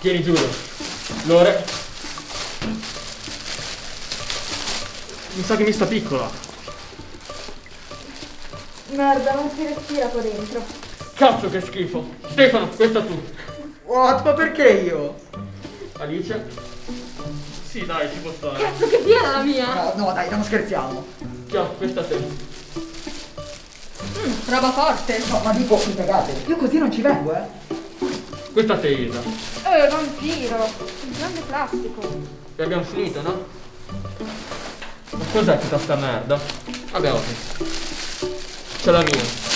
Tieni giuro. Lore. Mi sa che mi sta piccola. Merda, non si respira qua dentro. Cazzo che schifo. Stefano, questa tu. What? Ma perché io? Alice? Sì, dai, ci può stare. Cazzo che piena la mia! No, no dai, non scherziamo. Ciao, questa te. Mm, roba forte. No, ma dico, mi cagate. Io così non ci vengo, eh. Questa te, Isa. Eh, vampiro. Un grande plastico. E abbiamo finito, no? Ma cos'è tutta sta merda? Vabbè, ok. C'è la mia.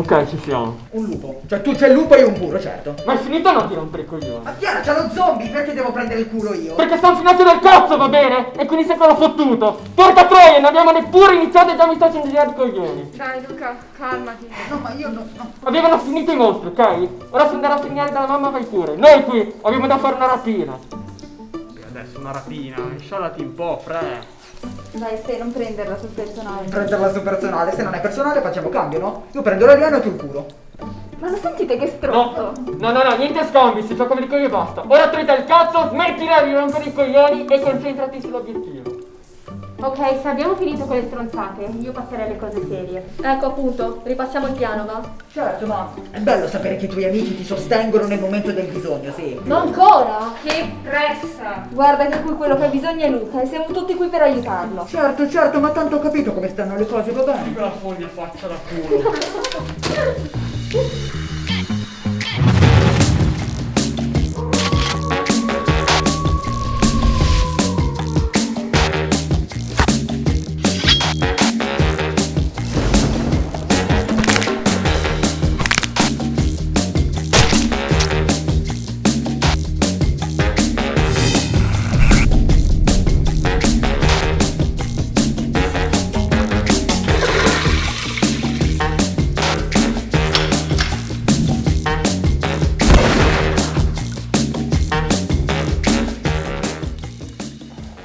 Ok, ci siamo. Un lupo. Cioè, tu c'è il lupo e io un puro, certo. Ma è finito o no di rompere i coglioni? Ma Chiara, c'è lo zombie, perché devo prendere il culo io? Perché stanno finati del cazzo, va bene? E quindi sei quello fottuto. Porca troia, non abbiamo neppure iniziato e già mi sto facendo girare i coglioni. Dai, Luca, calmati. No, ma io no, no. Avevano finito i mostri, ok? Ora se andrà a segnare dalla mamma vai pure. Noi qui abbiamo da fare una rapina. Adesso una rapina, sciolati un po', fre. Dai, stai, non prenderla sul personale. Prenderla su personale, se non è personale facciamo cambio, no? Io prendo l'alieno e tu il culo. Ma lo sentite che No, stronzo? no, no, no, niente scambi, si gioca per i coglioni e basta. Ora trita il cazzo, smettila di rompere i coglioni e concentrati sull'obiettivo. Ok, se abbiamo finito con le stronzate, io passerei alle cose serie. Ecco appunto, ripassiamo il piano, va? Certo, ma è bello sapere che i tuoi amici ti sostengono nel momento del bisogno, sì. Non ancora? Che pressa! Guarda che qui quello che ha bisogno è Luca e siamo tutti qui per aiutarlo. Certo, certo, ma tanto ho capito come stanno le cose, va bene. la foglia faccia da culo.